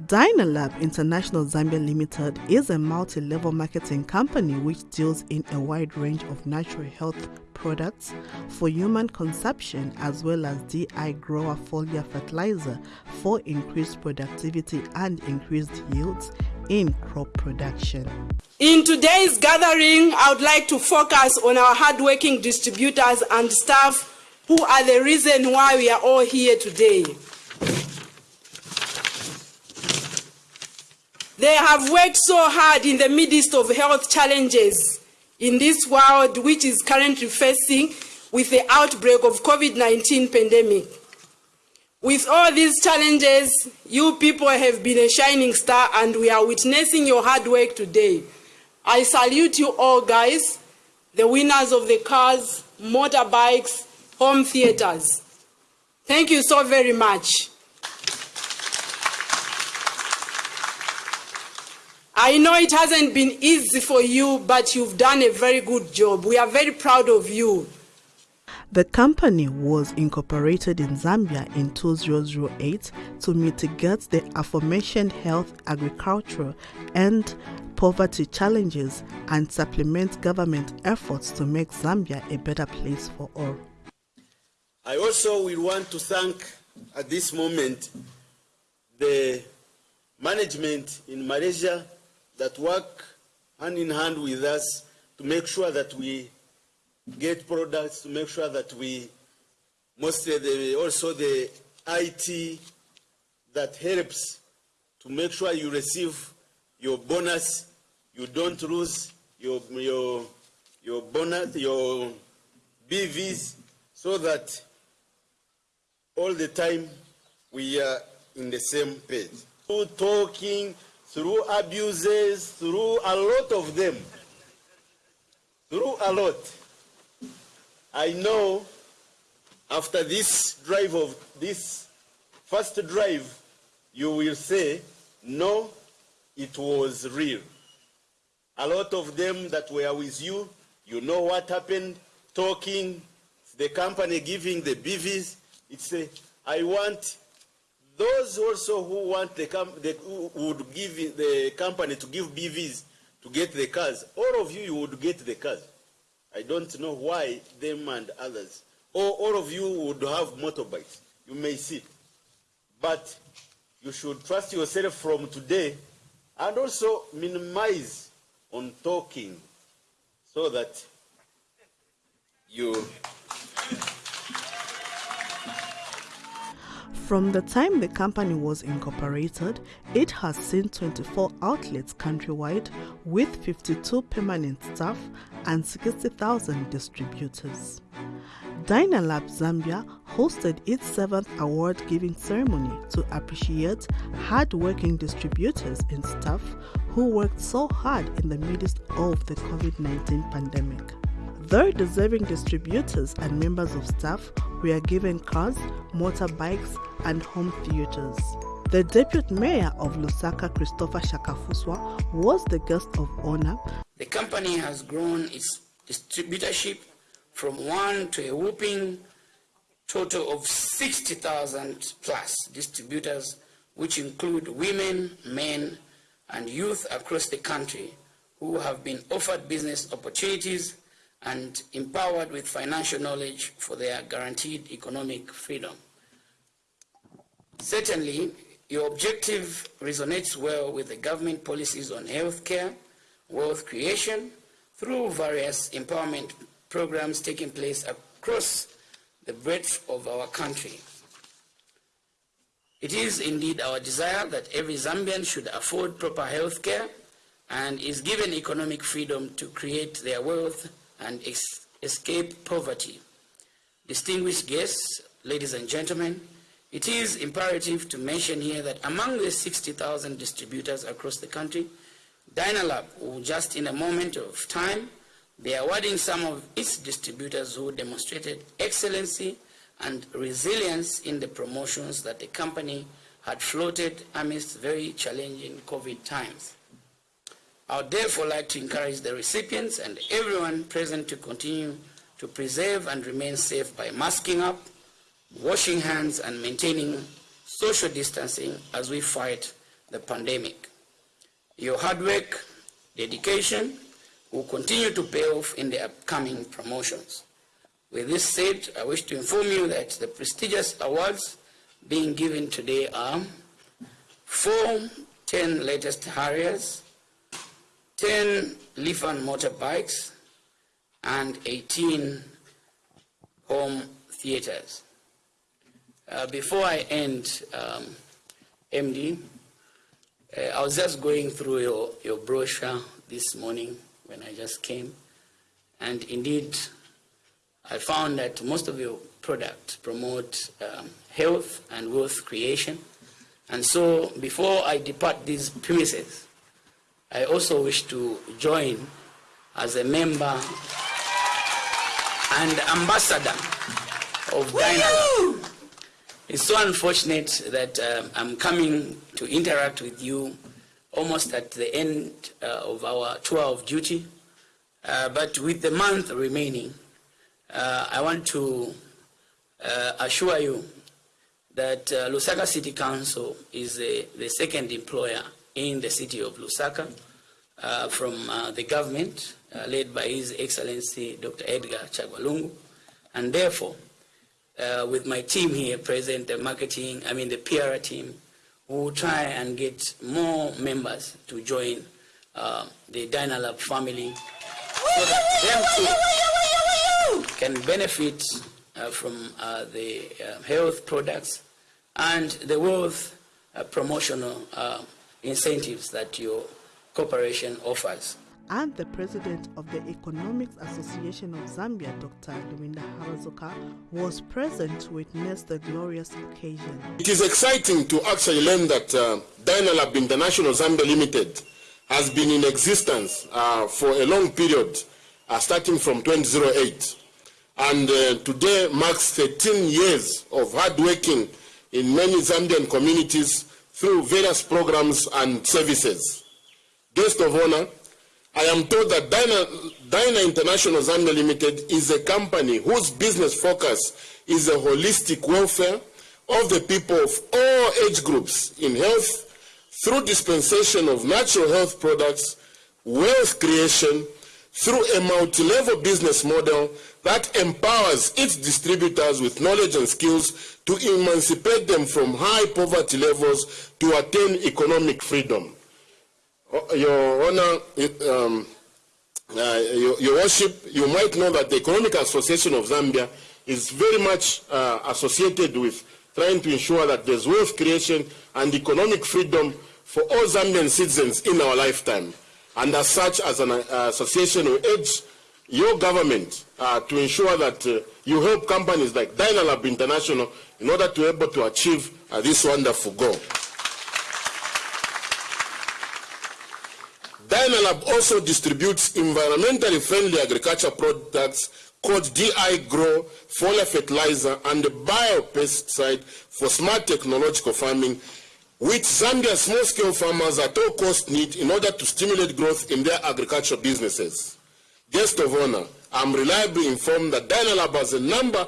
Dynalab International Zambia Limited is a multi-level marketing company which deals in a wide range of natural health products for human consumption as well as DI grower foliar fertilizer for increased productivity and increased yields in crop production. In today's gathering, I would like to focus on our hardworking distributors and staff who are the reason why we are all here today. They have worked so hard in the midst of health challenges in this world which is currently facing with the outbreak of COVID-19 pandemic. With all these challenges, you people have been a shining star and we are witnessing your hard work today. I salute you all guys, the winners of the cars, motorbikes, home theaters. Thank you so very much. I know it hasn't been easy for you, but you've done a very good job. We are very proud of you. The company was incorporated in Zambia in 2008 to mitigate the aforementioned health, agriculture, and poverty challenges and supplement government efforts to make Zambia a better place for all. I also will want to thank at this moment the management in Malaysia that work hand in hand with us to make sure that we get products, to make sure that we, mostly the, also the IT that helps to make sure you receive your bonus, you don't lose your, your, your bonus, your BVs, so that all the time we are in the same page. Talking, through abuses, through a lot of them, through a lot. I know after this drive of this first drive, you will say, no, it was real. A lot of them that were with you, you know what happened, talking, the company giving the BVs. It's a, I want those also who want the, the who would give the company to give BVs to get the cars, all of you, you would get the cars. I don't know why them and others. Or all of you would have motorbikes. You may see. But you should trust yourself from today and also minimize on talking so that you From the time the company was incorporated, it has seen 24 outlets countrywide with 52 permanent staff and 60,000 distributors. Dynalab Zambia hosted its seventh award giving ceremony to appreciate hard-working distributors and staff who worked so hard in the midst of the COVID-19 pandemic. Their deserving distributors and members of staff were given cars, motorbikes, and home theaters. The deputy mayor of Lusaka, Christopher Shakafuswa, was the guest of honor. The company has grown its distributorship from one to a whooping total of 60,000 plus distributors, which include women, men, and youth across the country who have been offered business opportunities and empowered with financial knowledge for their guaranteed economic freedom. Certainly, your objective resonates well with the government policies on healthcare, wealth creation, through various empowerment programs taking place across the breadth of our country. It is indeed our desire that every Zambian should afford proper health care and is given economic freedom to create their wealth and escape poverty. Distinguished guests, ladies and gentlemen, it is imperative to mention here that among the 60,000 distributors across the country, Dynalab will just in a moment of time be awarding some of its distributors who demonstrated excellency and resilience in the promotions that the company had floated amidst very challenging COVID times. I would therefore like to encourage the recipients and everyone present to continue to preserve and remain safe by masking up, washing hands and maintaining social distancing as we fight the pandemic. Your hard work, dedication will continue to pay off in the upcoming promotions. With this said, I wish to inform you that the prestigious awards being given today are four 10 latest Harriers, 10 Lifan motorbikes, and 18 home theaters. Uh, before I end, um, MD, uh, I was just going through your, your brochure this morning when I just came, and indeed, I found that most of your products promote um, health and wealth creation. And so, before I depart these premises, I also wish to join as a member and ambassador of Dynalab. It's so unfortunate that um, I'm coming to interact with you almost at the end uh, of our tour of duty. Uh, but with the month remaining, uh, I want to uh, assure you that uh, Lusaka City Council is the, the second employer in the city of Lusaka uh, from the government led by His Excellency Dr. Edgar Chagwa Lungu. And therefore, uh, with my team here present, the marketing, I mean the PR team, we will try and get more members to join uh, the Dynalab family so that them too can benefit uh, from uh, the uh, health products and the wealth uh, promotional incentives that your corporation offers and the president of the Economics Association of Zambia, Dr. Lubinda Haabazoka, was present to witness the glorious occasion. It is exciting to actually learn that uh, Dynalab International Zambia Limited has been in existence uh, for a long period, uh, starting from 2008. And uh, today marks 13 years of hard working in many Zambian communities through various programs and services. Guest of honor, I am told that Dyna, Dyna International Zambia Limited is a company whose business focus is the holistic welfare of the people of all age groups in health through dispensation of natural health products, wealth creation, through a multi-level business model that empowers its distributors with knowledge and skills to emancipate them from high poverty levels to attain economic freedom. Your Honor, um, uh, your, your, Worship, you might know that the Economic Association of Zambia is very much uh, associated with trying to ensure that there's wealth creation and economic freedom for all Zambian citizens in our lifetime. And as such, as an uh, association, we urge your government uh, to ensure that uh, you help companies like Dynalab International in order to be able to achieve uh, this wonderful goal. Dynalab also distributes environmentally friendly agriculture products called DI Grow, foliar fertilizer, and biopesticide for smart technological farming, which Zambia's small-scale farmers at all costs need in order to stimulate growth in their agricultural businesses. Guest of honor, I'm reliably informed that Dynalab has a number,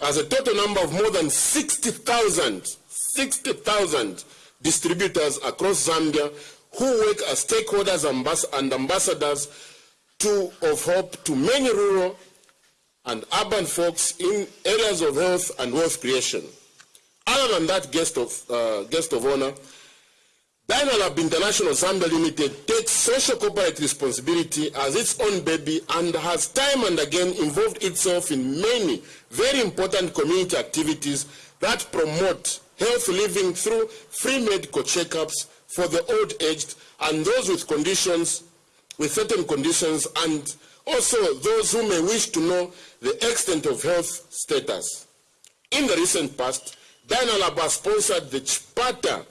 has a total number of more than 60,000, 60,000 distributors across Zambia who work as stakeholders and ambassadors to, of hope to many rural and urban folks in areas of health and wealth creation. Other than that guest of, uh, guest of honor, Dynalab International Zambia Limited takes social corporate responsibility as its own baby and has time and again involved itself in many very important community activities that promote health living through free medical checkups, for the old-aged and those with conditions, with certain conditions, and also those who may wish to know the extent of health status. In the recent past, Dynalab has sponsored the Chipata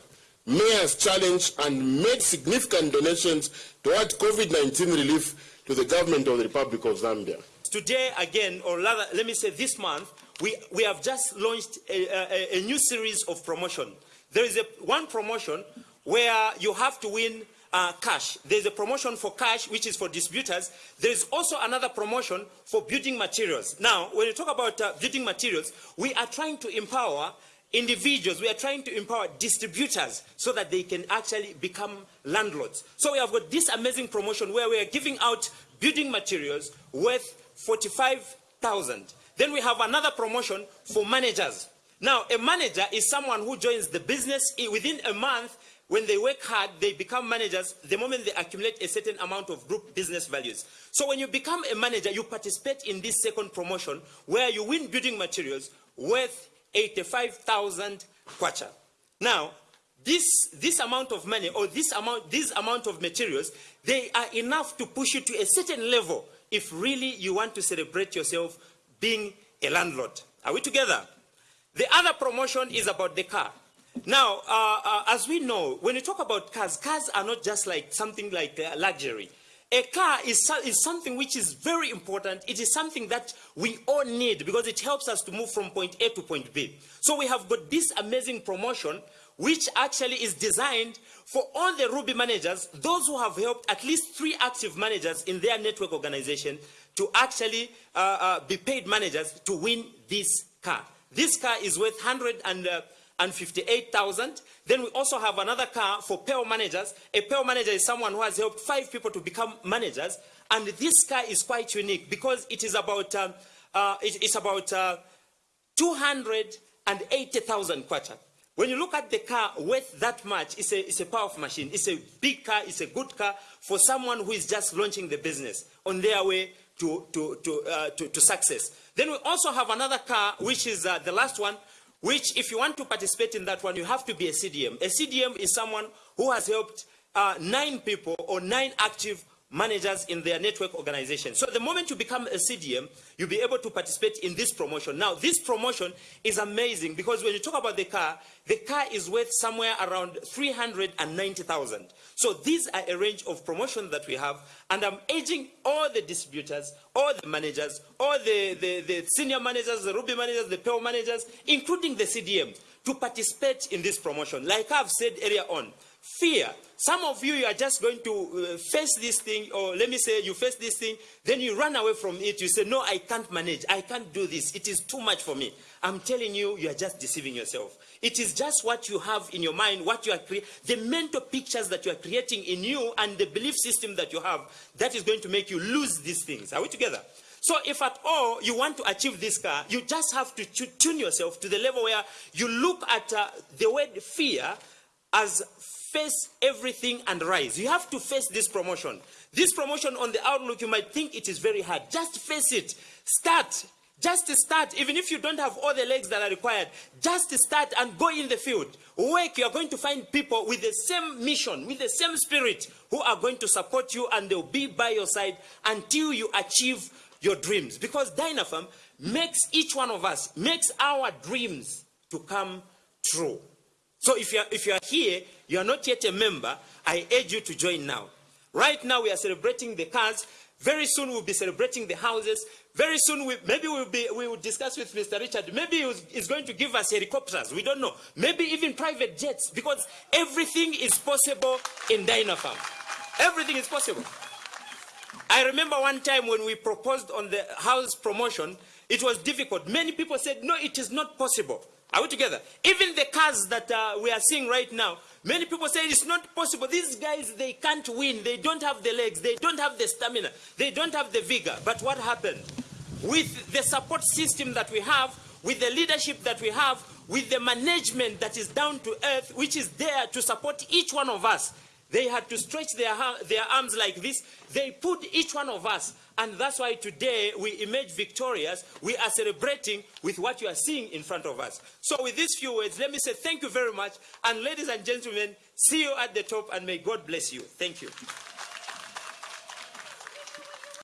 Mayor's Challenge and made significant donations toward COVID-19 relief to the government of the Republic of Zambia. Today, again, or rather, let me say this month, we, we have just launched a, a, a new series of promotion. There is a, one promotion where you have to win uh, cash. There's a promotion for cash, which is for distributors. There's also another promotion for building materials. Now, when you talk about uh, building materials, we are trying to empower individuals, we are trying to empower distributors so that they can actually become landlords. So we have got this amazing promotion where we are giving out building materials worth 45,000. Then we have another promotion for managers. Now, a manager is someone who joins the business within a month. When they work hard, they become managers the moment they accumulate a certain amount of group business values. So when you become a manager, you participate in this second promotion where you win building materials worth 85,000 kwacha. Now, this, this amount of money or this amount, this amount of materials, they are enough to push you to a certain level if really you want to celebrate yourself being a landlord. Are we together? The other promotion is about the car. Now, uh, uh, as we know, when you talk about cars, cars are not just like something like uh, luxury. A car is, is something which is very important. It is something that we all need because it helps us to move from point A to point B. So we have got this amazing promotion which actually is designed for all the Ruby managers, those who have helped at least three active managers in their network organization to actually uh, uh, be paid managers to win this car. This car is worth 158,000. Uh, then we also have another car for PEO managers. A PEO manager is someone who has helped five people to become managers. And this car is quite unique because it is about, um, uh, it, it's about uh, 280,000 kwacha. When you look at the car worth that much, it's a, it's a powerful machine. It's a big car, it's a good car for someone who is just launching the business on their way to, to, to, uh, to, to, success. Then we also have another car, which is uh, the last one, which if you want to participate in that one, you have to be a CDM. A CDM is someone who has helped uh, nine people or nine active managers in their network organization. So the moment you become a CDM, you'll be able to participate in this promotion. Now, this promotion is amazing because when you talk about the car, the car is worth somewhere around 390,000. So these are a range of promotions that we have, and I'm urging all the distributors, all the managers, all the, the, the senior managers, the Ruby managers, the PEO managers, including the CDM, to participate in this promotion. Like I've said earlier on, fear. Some of you, you are just going to uh, face this thing, or let me say you face this thing, then you run away from it. You say, no, I can't manage. I can't do this. It is too much for me. I'm telling you, you are just deceiving yourself. It is just what you have in your mind, what you are creating, the mental pictures that you are creating in you and the belief system that you have, that is going to make you lose these things. Are we together? So if at all you want to achieve this car, you just have to tune yourself to the level where you look at uh, the word fear as face everything and rise. You have to face this promotion. This promotion on the outlook, you might think it is very hard. Just face it. Start. Just start. Even if you don't have all the legs that are required, just start and go in the field. Work. You are going to find people with the same mission, with the same spirit, who are going to support you and they'll be by your side until you achieve your dreams. Because Dynapharm makes each one of us, makes our dreams to come true. So if you are, if you are here, you are not yet a member, I urge you to join now. Right now we are celebrating the cars. Very soon we'll be celebrating the houses. Very soon we, maybe we'll be, we will discuss with Mr. Richard. Maybe he's going to give us helicopters. We don't know. Maybe even private jets because everything is possible in Dynapharm. Everything is possible. I remember one time when we proposed on the house promotion, it was difficult. Many people said, no, it is not possible. Are we together? Even the cars that uh, we are seeing right now, many people say it's not possible. These guys, they can't win. They don't have the legs. They don't have the stamina. They don't have the vigor. But what happened? With the support system that we have, with the leadership that we have, with the management that is down to earth, which is there to support each one of us, they had to stretch their, their arms like this. They put each one of us and that's why today we emerge victorious. We are celebrating with what you are seeing in front of us. So with these few words, let me say thank you very much. And ladies and gentlemen, see you at the top and may God bless you. Thank you.